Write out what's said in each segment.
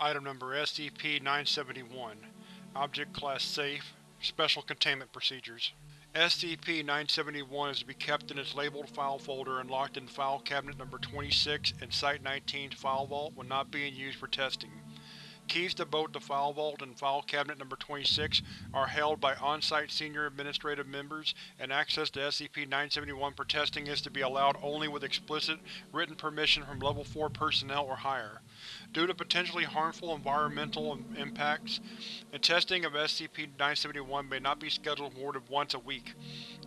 Item Number SCP-971 Object Class Safe Special Containment Procedures SCP-971 is to be kept in its labeled file folder and locked in File Cabinet Number 26 in Site-19's File Vault when not being used for testing. Keys to both the File Vault and File Cabinet Number 26 are held by on-site Senior Administrative Members, and access to SCP-971 for testing is to be allowed only with explicit, written permission from Level 4 personnel or higher. Due to potentially harmful environmental impacts, the testing of SCP-971 may not be scheduled more than once a week.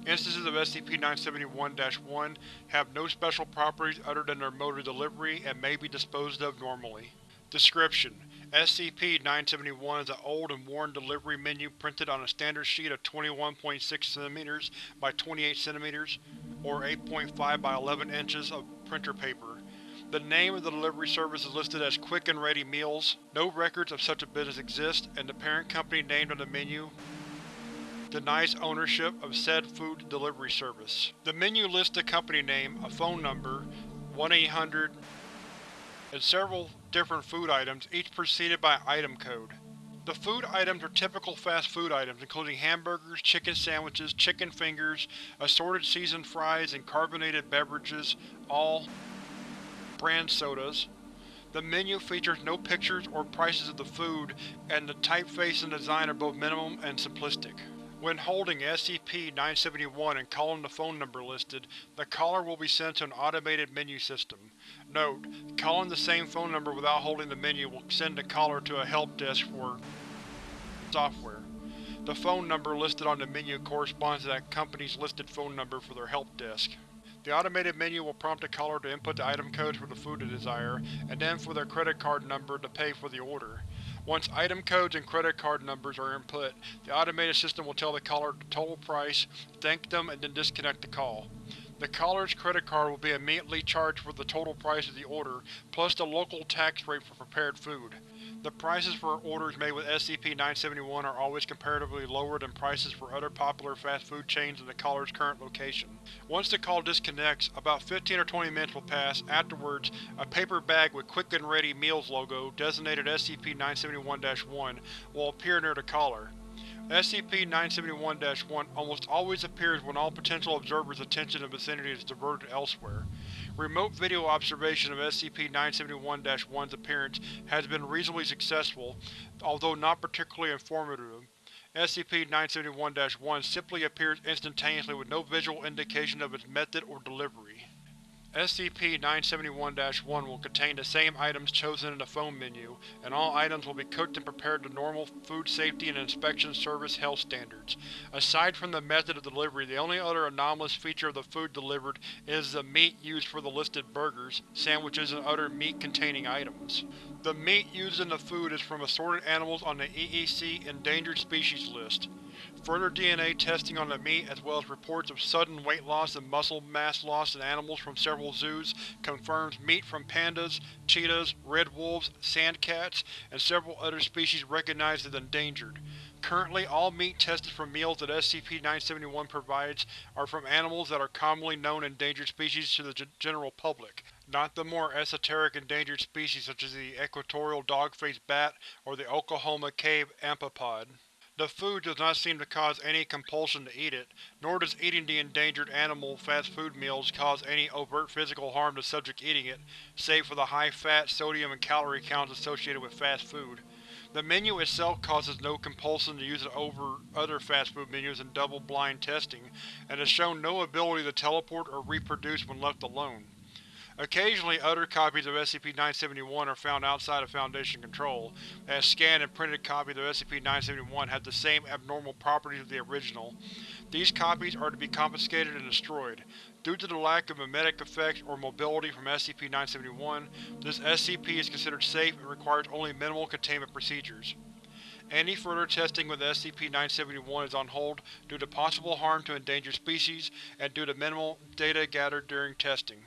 Instances of SCP-971-1 have no special properties other than their mode of delivery and may be disposed of normally. Description: SCP-971 is an old and worn delivery menu printed on a standard sheet of 21.6 cm by 28 cm, or 8.5 by 11 inches of printer paper. The name of the delivery service is listed as Quick and Ready Meals. No records of such a business exist, and the parent company named on the menu denies ownership of said food delivery service. The menu lists the company name, a phone number, 1-800, and several different food items, each preceded by item code. The food items are typical fast food items, including hamburgers, chicken sandwiches, chicken fingers, assorted seasoned fries, and carbonated beverages, all brand sodas. The menu features no pictures or prices of the food, and the typeface and design are both minimum and simplistic. When holding SCP-971 and calling the phone number listed, the caller will be sent to an automated menu system. Note: Calling the same phone number without holding the menu will send the caller to a help desk for software. The phone number listed on the menu corresponds to that company's listed phone number for their help desk. The automated menu will prompt the caller to input the item codes for the food they desire, and then for their credit card number to pay for the order. Once item codes and credit card numbers are input, the automated system will tell the caller the total price, thank them, and then disconnect the call. The caller's credit card will be immediately charged for the total price of the order, plus the local tax rate for prepared food. The prices for orders made with SCP-971 are always comparatively lower than prices for other popular fast food chains in the caller's current location. Once the call disconnects, about 15 or 20 minutes will pass. Afterwards, a paper bag with Quick and Ready Meals logo, designated SCP-971-1, will appear near the caller. SCP-971-1 almost always appears when all potential observers' attention in the vicinity is diverted elsewhere. Remote video observation of SCP-971-1's appearance has been reasonably successful, although not particularly informative. SCP-971-1 simply appears instantaneously with no visual indication of its method or delivery. SCP-971-1 will contain the same items chosen in the phone menu, and all items will be cooked and prepared to normal Food Safety and Inspection Service health standards. Aside from the method of delivery, the only other anomalous feature of the food delivered is the meat used for the listed burgers, sandwiches, and other meat-containing items. The meat used in the food is from assorted animals on the EEC Endangered Species list. Further DNA testing on the meat, as well as reports of sudden weight loss and muscle mass loss in animals from several zoos, confirms meat from pandas, cheetahs, red wolves, sand cats, and several other species recognized as endangered. Currently, all meat tested from meals that SCP-971 provides are from animals that are commonly known endangered species to the general public, not the more esoteric endangered species such as the equatorial dog-faced bat or the Oklahoma cave amphipod. The food does not seem to cause any compulsion to eat it, nor does eating the endangered animal fast food meals cause any overt physical harm to subject eating it, save for the high fat, sodium, and calorie counts associated with fast food. The menu itself causes no compulsion to use it over other fast food menus in double-blind testing, and has shown no ability to teleport or reproduce when left alone. Occasionally other copies of SCP-971 are found outside of Foundation control, as scanned and printed copies of SCP-971 have the same abnormal properties of the original. These copies are to be confiscated and destroyed. Due to the lack of memetic effects or mobility from SCP-971, this SCP is considered safe and requires only minimal containment procedures. Any further testing with SCP-971 is on hold due to possible harm to endangered species and due to minimal data gathered during testing.